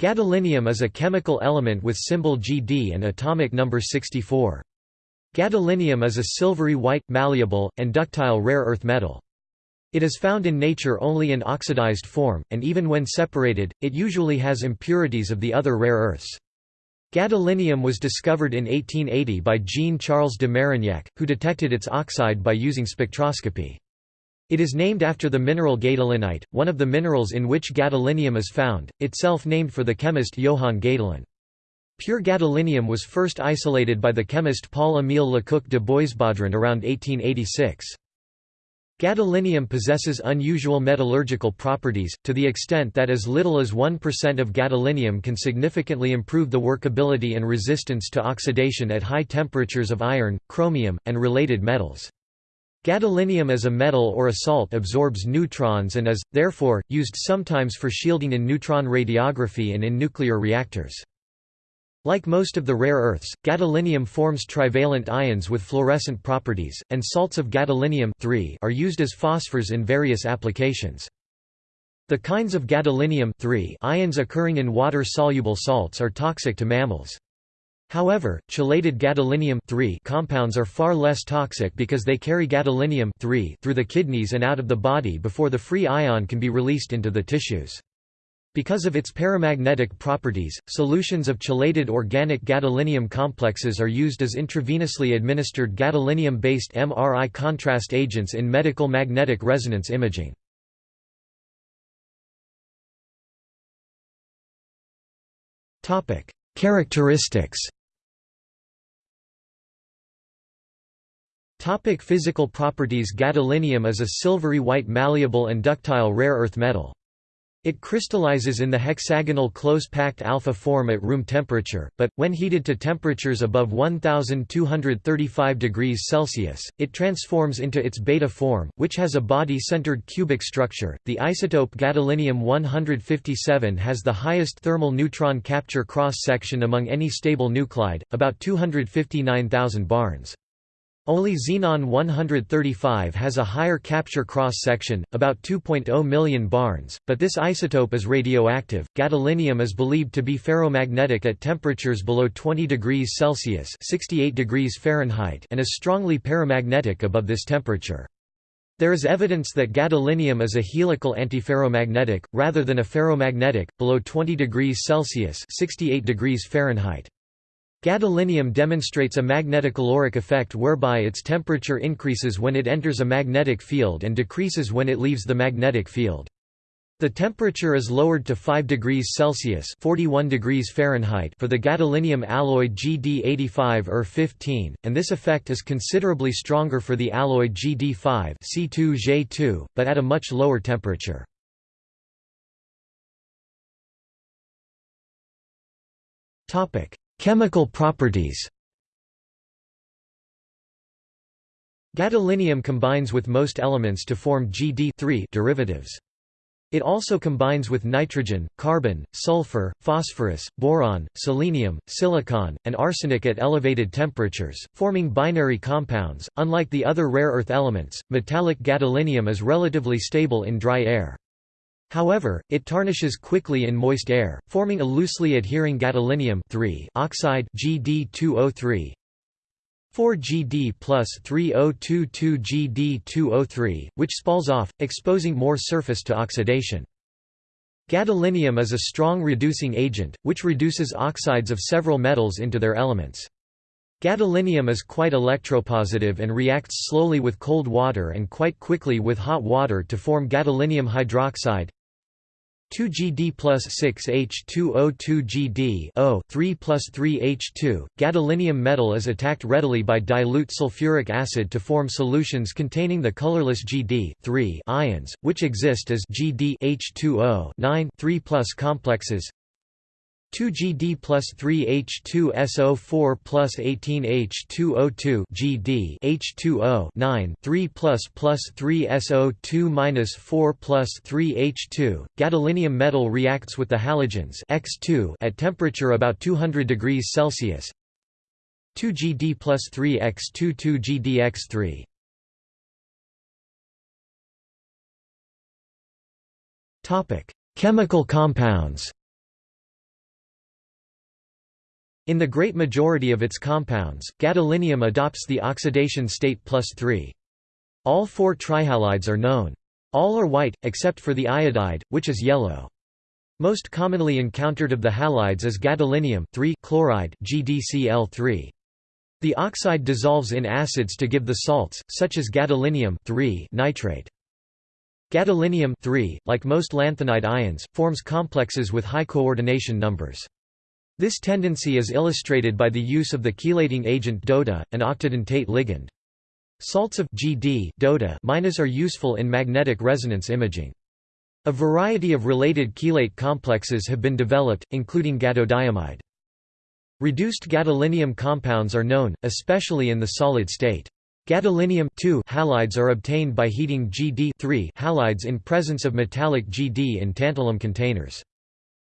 Gadolinium is a chemical element with symbol Gd and atomic number 64. Gadolinium is a silvery white, malleable, and ductile rare earth metal. It is found in nature only in oxidized form, and even when separated, it usually has impurities of the other rare earths. Gadolinium was discovered in 1880 by Jean-Charles de Marignac, who detected its oxide by using spectroscopy. It is named after the mineral gadolinite, one of the minerals in which gadolinium is found, itself named for the chemist Johann Gadolin. Pure gadolinium was first isolated by the chemist Paul-Émile Lecoq de Boisbaudran around 1886. Gadolinium possesses unusual metallurgical properties, to the extent that as little as 1% of gadolinium can significantly improve the workability and resistance to oxidation at high temperatures of iron, chromium, and related metals. Gadolinium as a metal or a salt absorbs neutrons and is, therefore, used sometimes for shielding in neutron radiography and in nuclear reactors. Like most of the rare earths, gadolinium forms trivalent ions with fluorescent properties, and salts of gadolinium are used as phosphors in various applications. The kinds of gadolinium ions occurring in water-soluble salts are toxic to mammals. However, chelated gadolinium compounds are far less toxic because they carry gadolinium through the kidneys and out of the body before the free ion can be released into the tissues. Because of its paramagnetic properties, solutions of chelated organic gadolinium complexes are used as intravenously administered gadolinium-based MRI contrast agents in medical magnetic resonance imaging. Characteristics Topic physical properties Gadolinium is a silvery white malleable and ductile rare earth metal. It crystallizes in the hexagonal close-packed alpha form at room temperature, but, when heated to temperatures above 1235 degrees Celsius, it transforms into its beta form, which has a body-centered cubic structure. The isotope gadolinium-157 has the highest thermal neutron capture cross-section among any stable nuclide, about 259,000 barns. Only xenon 135 has a higher capture cross-section, about 2.0 million barns, but this isotope is radioactive. Gadolinium is believed to be ferromagnetic at temperatures below 20 degrees Celsius (68 degrees Fahrenheit) and is strongly paramagnetic above this temperature. There is evidence that gadolinium is a helical antiferromagnetic, rather than a ferromagnetic, below 20 degrees Celsius (68 degrees Fahrenheit). Gadolinium demonstrates a magnetocaloric effect whereby its temperature increases when it enters a magnetic field and decreases when it leaves the magnetic field. The temperature is lowered to 5 degrees Celsius 41 degrees Fahrenheit for the gadolinium alloy GD85 ER15, and this effect is considerably stronger for the alloy GD5 C2J2, but at a much lower temperature. Topic: Chemical properties Gadolinium combines with most elements to form GD derivatives. It also combines with nitrogen, carbon, sulfur, phosphorus, boron, selenium, silicon, and arsenic at elevated temperatures, forming binary compounds. Unlike the other rare earth elements, metallic gadolinium is relatively stable in dry air. However, it tarnishes quickly in moist air, forming a loosely adhering gadolinium oxide GD2O3 4GD plus 3022GD2O3, which spalls off, exposing more surface to oxidation. Gadolinium is a strong reducing agent, which reduces oxides of several metals into their elements. Gadolinium is quite electropositive and reacts slowly with cold water and quite quickly with hot water to form gadolinium hydroxide 2GD plus 6H2O2GD 3 plus 3H2. Gadolinium metal is attacked readily by dilute sulfuric acid to form solutions containing the colorless GD ions, which exist as GD H2O 9 3 plus complexes. 2GD plus 3H2SO4 plus 18H2O2 GD H2O 9 3 plus plus 3SO2 minus 4 plus 3H2. Gadolinium metal reacts with the halogens X2 at temperature about 200 degrees Celsius. 2GD plus 3X22 GDX3. Topic: Chemical compounds. In the great majority of its compounds, gadolinium adopts the oxidation state plus 3. All four trihalides are known. All are white, except for the iodide, which is yellow. Most commonly encountered of the halides is gadolinium chloride GDCl3. The oxide dissolves in acids to give the salts, such as gadolinium nitrate. Gadolinium like most lanthanide ions, forms complexes with high coordination numbers. This tendency is illustrated by the use of the chelating agent DOTA, an octadentate ligand. Salts of GD DOTA are useful in magnetic resonance imaging. A variety of related chelate complexes have been developed, including gadodiamide. Reduced gadolinium compounds are known, especially in the solid state. Gadolinium halides are obtained by heating GD halides in presence of metallic GD in tantalum containers.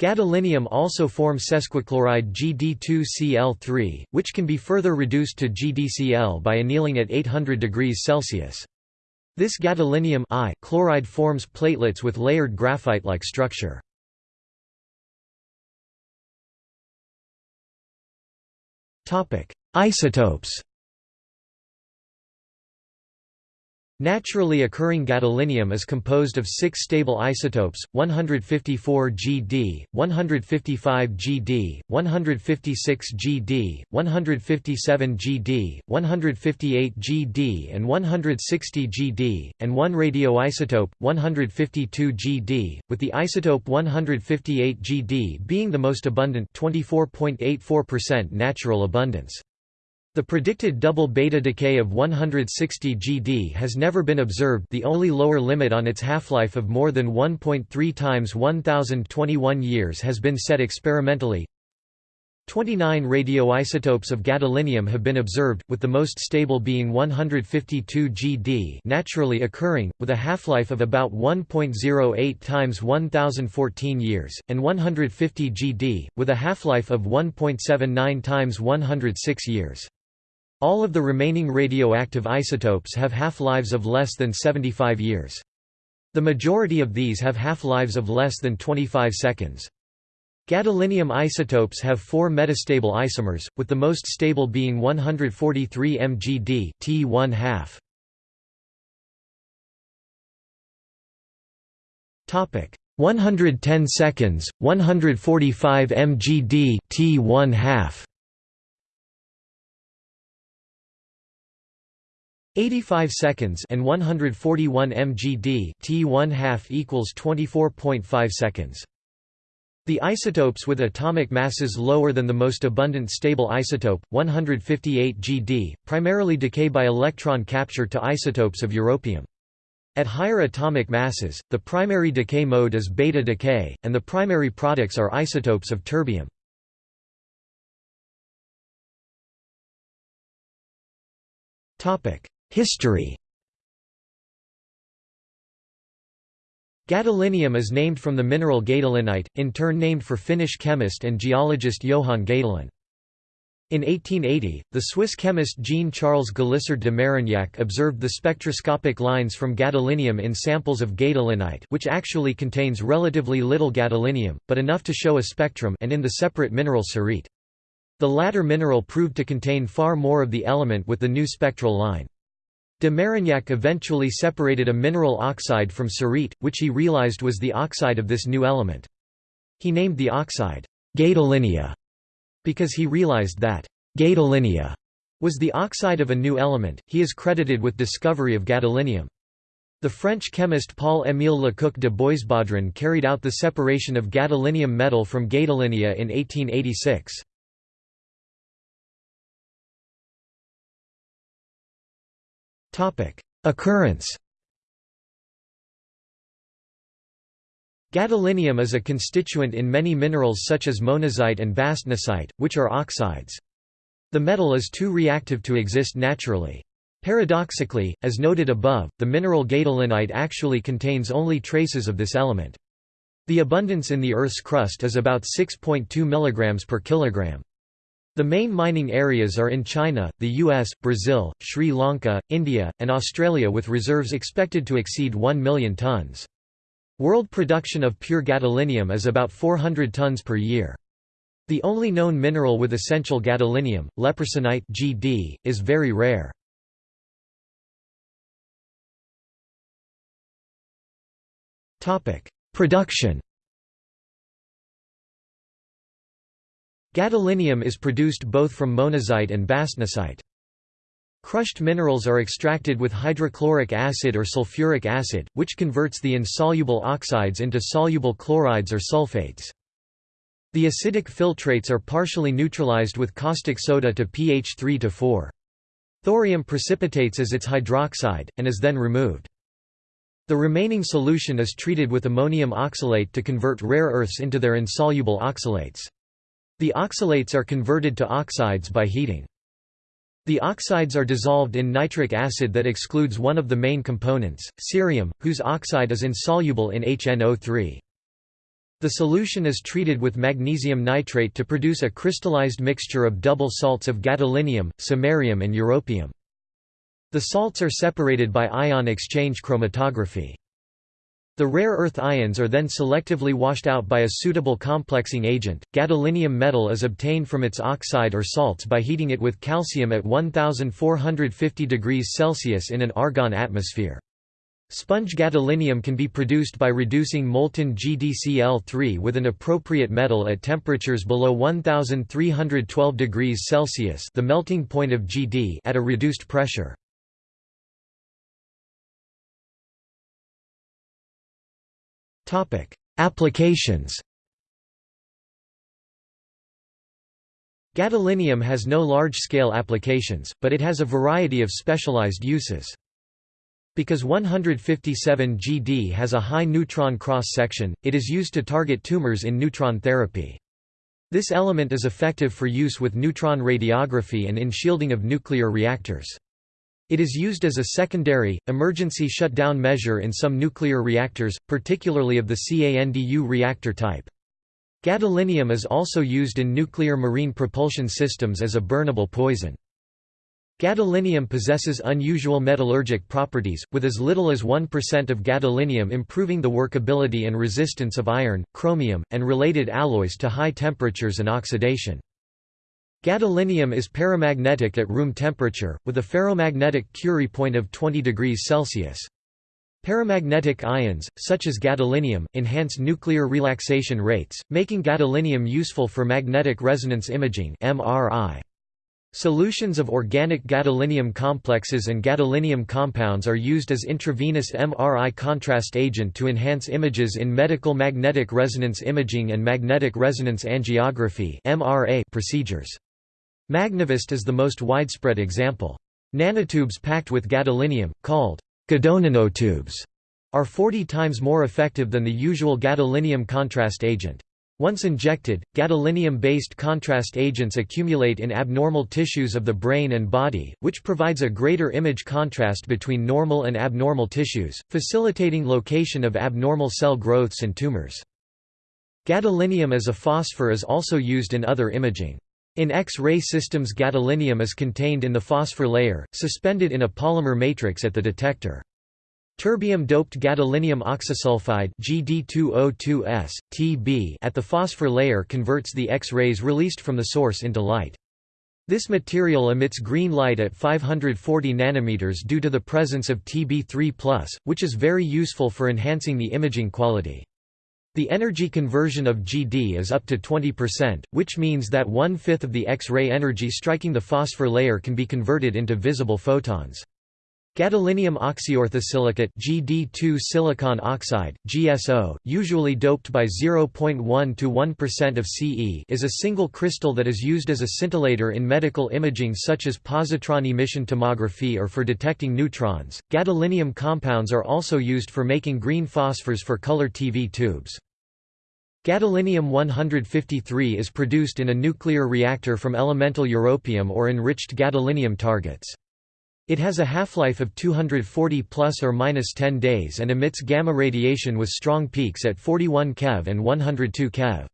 Gadolinium also forms sesquichloride GD2Cl3, which can be further reduced to GDCl by annealing at 800 degrees Celsius. This gadolinium chloride forms platelets with layered graphite-like structure. Isotopes Naturally occurring gadolinium is composed of six stable isotopes, 154 Gd, 155 Gd, 156 Gd, 157 Gd, 158 Gd and 160 Gd, and one radioisotope, 152 Gd, with the isotope 158 Gd being the most abundant 24.84% natural abundance. The predicted double beta decay of 160 GD has never been observed the only lower limit on its half-life of more than 1.3 times 1021 years has been set experimentally. 29 radioisotopes of gadolinium have been observed, with the most stable being 152 GD naturally occurring, with a half-life of about 1.08 times 1014 years, and 150 GD, with a half-life of 1.79 times 106 years. All of the remaining radioactive isotopes have half-lives of less than 75 years. The majority of these have half-lives of less than 25 seconds. Gadolinium isotopes have four metastable isomers, with the most stable being 143 mgd t 1 half. Topic 110 seconds, 145 mgd t 1 half. 85 seconds and 141 mgd t1 half equals 24.5 seconds. The isotopes with atomic masses lower than the most abundant stable isotope, 158 Gd, primarily decay by electron capture to isotopes of europium. At higher atomic masses, the primary decay mode is beta decay, and the primary products are isotopes of terbium. Topic: History Gadolinium is named from the mineral gadolinite, in turn named for Finnish chemist and geologist Johann Gadolin. In 1880, the Swiss chemist Jean-Charles Galissard de Marignac observed the spectroscopic lines from gadolinium in samples of gadolinite which actually contains relatively little gadolinium, but enough to show a spectrum and in the separate mineral cerite. The latter mineral proved to contain far more of the element with the new spectral line. De Marignac eventually separated a mineral oxide from cerite, which he realized was the oxide of this new element. He named the oxide gadolinia because he realized that gadolinia was the oxide of a new element. He is credited with discovery of gadolinium. The French chemist Paul-Émile Lecoq de Boisbaudran carried out the separation of gadolinium metal from gadolinia in 1886. Occurrence Gadolinium is a constituent in many minerals such as monazite and bastnasite, which are oxides. The metal is too reactive to exist naturally. Paradoxically, as noted above, the mineral gadolinite actually contains only traces of this element. The abundance in the Earth's crust is about 6.2 mg per kilogram. The main mining areas are in China, the US, Brazil, Sri Lanka, India, and Australia with reserves expected to exceed 1 million tons. World production of pure gadolinium is about 400 tons per year. The only known mineral with essential gadolinium, lepersonnite GD, is very rare. Production Gadolinium is produced both from monazite and bastnasite. Crushed minerals are extracted with hydrochloric acid or sulfuric acid, which converts the insoluble oxides into soluble chlorides or sulfates. The acidic filtrates are partially neutralized with caustic soda to pH 3 to 4. Thorium precipitates as its hydroxide, and is then removed. The remaining solution is treated with ammonium oxalate to convert rare earths into their insoluble oxalates. The oxalates are converted to oxides by heating. The oxides are dissolved in nitric acid that excludes one of the main components, cerium, whose oxide is insoluble in HNO3. The solution is treated with magnesium nitrate to produce a crystallized mixture of double salts of gadolinium, samarium and europium. The salts are separated by ion exchange chromatography. The rare earth ions are then selectively washed out by a suitable complexing agent. Gadolinium metal is obtained from its oxide or salts by heating it with calcium at 1450 degrees Celsius in an argon atmosphere. Sponge gadolinium can be produced by reducing molten GdCl3 with an appropriate metal at temperatures below 1312 degrees Celsius the melting point of Gd at a reduced pressure. Applications Gadolinium has no large-scale applications, but it has a variety of specialized uses. Because 157 GD has a high neutron cross-section, it is used to target tumors in neutron therapy. This element is effective for use with neutron radiography and in shielding of nuclear reactors. It is used as a secondary, emergency shutdown measure in some nuclear reactors, particularly of the CANDU reactor type. Gadolinium is also used in nuclear marine propulsion systems as a burnable poison. Gadolinium possesses unusual metallurgic properties, with as little as 1% of gadolinium improving the workability and resistance of iron, chromium, and related alloys to high temperatures and oxidation. Gadolinium is paramagnetic at room temperature, with a ferromagnetic Curie point of 20 degrees Celsius. Paramagnetic ions, such as gadolinium, enhance nuclear relaxation rates, making gadolinium useful for magnetic resonance imaging MRI. Solutions of organic gadolinium complexes and gadolinium compounds are used as intravenous MRI contrast agent to enhance images in medical magnetic resonance imaging and magnetic resonance angiography procedures. Magnevist is the most widespread example. Nanotubes packed with gadolinium, called gadonanotubes, are 40 times more effective than the usual gadolinium contrast agent. Once injected, gadolinium-based contrast agents accumulate in abnormal tissues of the brain and body, which provides a greater image contrast between normal and abnormal tissues, facilitating location of abnormal cell growths and tumors. Gadolinium as a phosphor is also used in other imaging. In X-ray systems gadolinium is contained in the phosphor layer, suspended in a polymer matrix at the detector. Terbium-doped gadolinium oxysulfide GD2O2S, TB at the phosphor layer converts the X-rays released from the source into light. This material emits green light at 540 nanometers due to the presence of Tb3+, which is very useful for enhancing the imaging quality. The energy conversion of GD is up to 20%, which means that one-fifth of the X-ray energy striking the phosphor layer can be converted into visible photons. Gadolinium oxyorthosilicate GD2 silicon oxide, GSO, usually doped by 0.1 to 1% of Ce is a single crystal that is used as a scintillator in medical imaging such as positron emission tomography or for detecting neutrons. Gadolinium compounds are also used for making green phosphors for color TV tubes. Gadolinium-153 is produced in a nuclear reactor from elemental europium or enriched gadolinium targets. It has a half-life of 240 plus or minus 10 days and emits gamma radiation with strong peaks at 41 keV and 102 keV.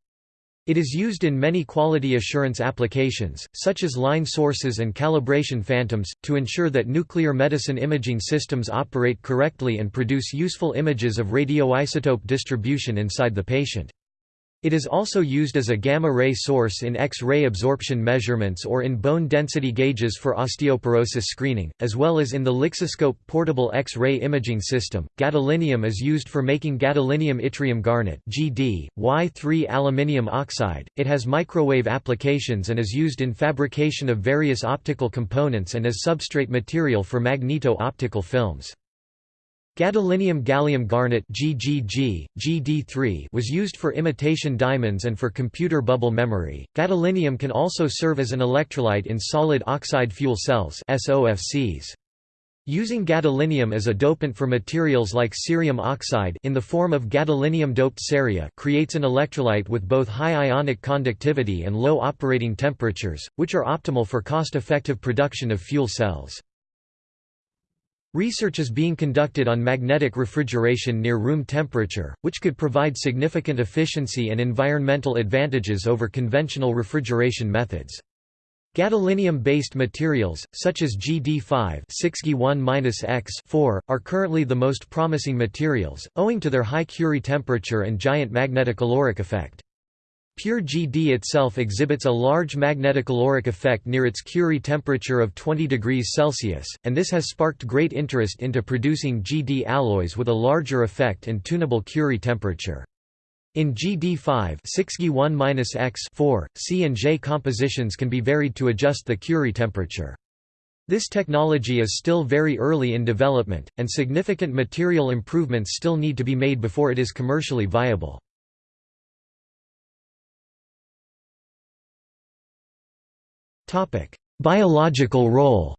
It is used in many quality assurance applications, such as line sources and calibration phantoms, to ensure that nuclear medicine imaging systems operate correctly and produce useful images of radioisotope distribution inside the patient. It is also used as a gamma-ray source in X-ray absorption measurements or in bone density gauges for osteoporosis screening, as well as in the Lixiscope portable X-ray imaging system. Gadolinium is used for making gadolinium yttrium garnet (GD) Y3 aluminium oxide. It has microwave applications and is used in fabrication of various optical components and as substrate material for magneto-optical films. Gadolinium gallium garnet GGG, GD3 was used for imitation diamonds and for computer bubble memory. Gadolinium can also serve as an electrolyte in solid oxide fuel cells SOFCs. Using gadolinium as a dopant for materials like cerium oxide in the form of gadolinium-doped ceria creates an electrolyte with both high ionic conductivity and low operating temperatures, which are optimal for cost-effective production of fuel cells. Research is being conducted on magnetic refrigeration near room temperature, which could provide significant efficiency and environmental advantages over conventional refrigeration methods. Gadolinium-based materials, such as GD5 x are currently the most promising materials, owing to their high Curie temperature and giant magnetocaloric effect. Pure GD itself exhibits a large magnetocaloric effect near its Curie temperature of 20 degrees Celsius, and this has sparked great interest into producing GD alloys with a larger effect and tunable Curie temperature. In GD5 x 4 C and J compositions can be varied to adjust the Curie temperature. This technology is still very early in development, and significant material improvements still need to be made before it is commercially viable. Biological role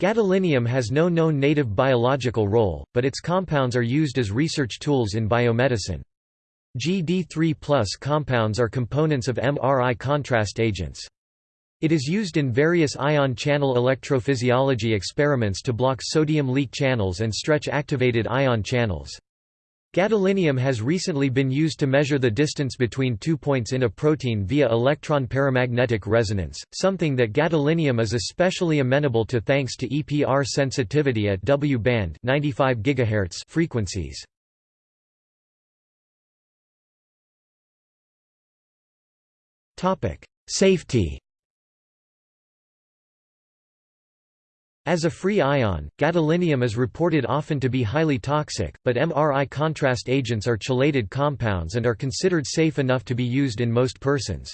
Gadolinium has no known native biological role, but its compounds are used as research tools in biomedicine. GD3 compounds are components of MRI contrast agents. It is used in various ion channel electrophysiology experiments to block sodium leak channels and stretch activated ion channels. Gadolinium has recently been used to measure the distance between two points in a protein via electron paramagnetic resonance, something that gadolinium is especially amenable to thanks to EPR sensitivity at W-band 95 GHz frequencies. Safety As a free ion, gadolinium is reported often to be highly toxic, but MRI contrast agents are chelated compounds and are considered safe enough to be used in most persons.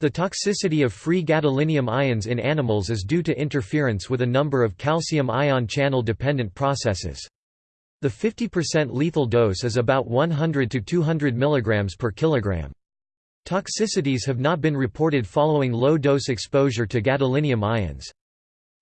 The toxicity of free gadolinium ions in animals is due to interference with a number of calcium ion channel dependent processes. The 50% lethal dose is about 100 to 200 mg per kilogram. Toxicities have not been reported following low-dose exposure to gadolinium ions.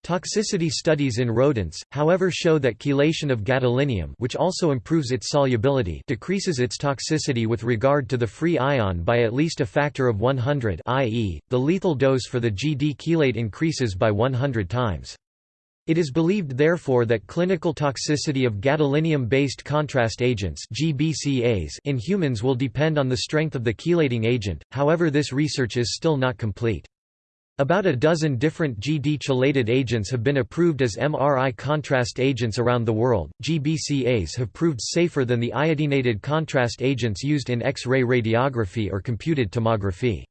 Toxicity studies in rodents, however show that chelation of gadolinium which also improves its solubility decreases its toxicity with regard to the free ion by at least a factor of 100 i.e., the lethal dose for the GD chelate increases by 100 times. It is believed therefore that clinical toxicity of gadolinium-based contrast agents in humans will depend on the strength of the chelating agent, however this research is still not complete. About a dozen different GD chelated agents have been approved as MRI contrast agents around the world. GBCAs have proved safer than the iodinated contrast agents used in X-ray radiography or computed tomography.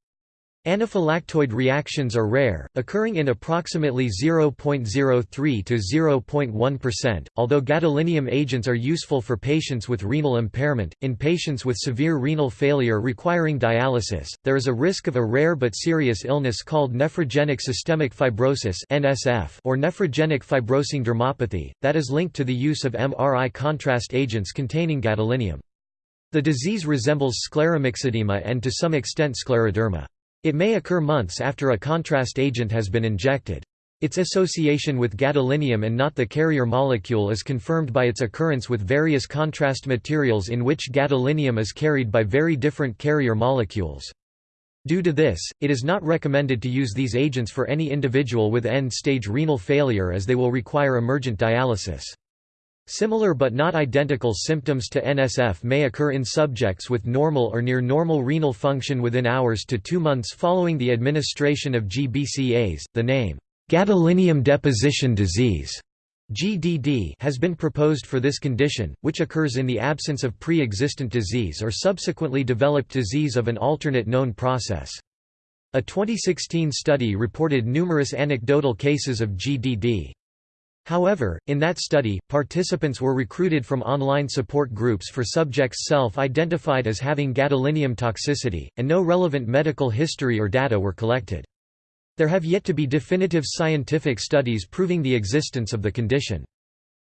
Anaphylactoid reactions are rare, occurring in approximately 0.03 to 0.1%. Although gadolinium agents are useful for patients with renal impairment, in patients with severe renal failure requiring dialysis, there is a risk of a rare but serious illness called nephrogenic systemic fibrosis (NSF) or nephrogenic fibrosing dermopathy that is linked to the use of MRI contrast agents containing gadolinium. The disease resembles scleromyxedema and to some extent scleroderma. It may occur months after a contrast agent has been injected. Its association with gadolinium and not the carrier molecule is confirmed by its occurrence with various contrast materials in which gadolinium is carried by very different carrier molecules. Due to this, it is not recommended to use these agents for any individual with end-stage renal failure as they will require emergent dialysis. Similar but not identical symptoms to NSF may occur in subjects with normal or near normal renal function within hours to two months following the administration of GBCAs. The name, gadolinium deposition disease, GDD has been proposed for this condition, which occurs in the absence of pre-existent disease or subsequently developed disease of an alternate known process. A 2016 study reported numerous anecdotal cases of GDD. However, in that study, participants were recruited from online support groups for subjects self-identified as having gadolinium toxicity, and no relevant medical history or data were collected. There have yet to be definitive scientific studies proving the existence of the condition.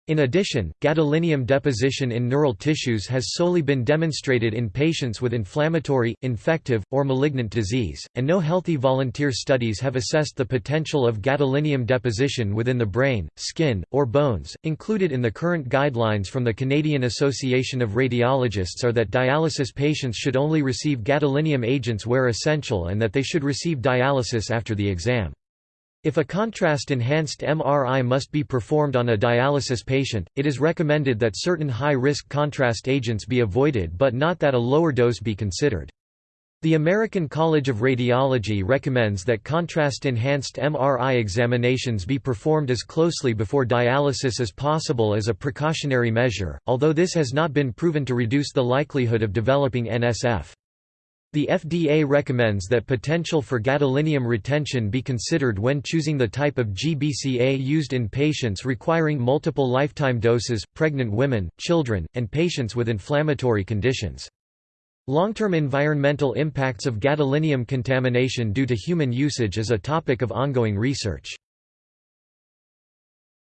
In addition, gadolinium deposition in neural tissues has solely been demonstrated in patients with inflammatory, infective, or malignant disease, and no healthy volunteer studies have assessed the potential of gadolinium deposition within the brain, skin, or bones. Included in the current guidelines from the Canadian Association of Radiologists are that dialysis patients should only receive gadolinium agents where essential and that they should receive dialysis after the exam. If a contrast-enhanced MRI must be performed on a dialysis patient, it is recommended that certain high-risk contrast agents be avoided but not that a lower dose be considered. The American College of Radiology recommends that contrast-enhanced MRI examinations be performed as closely before dialysis as possible as a precautionary measure, although this has not been proven to reduce the likelihood of developing NSF. The FDA recommends that potential for gadolinium retention be considered when choosing the type of GBCA used in patients requiring multiple lifetime doses, pregnant women, children, and patients with inflammatory conditions. Long-term environmental impacts of gadolinium contamination due to human usage is a topic of ongoing research.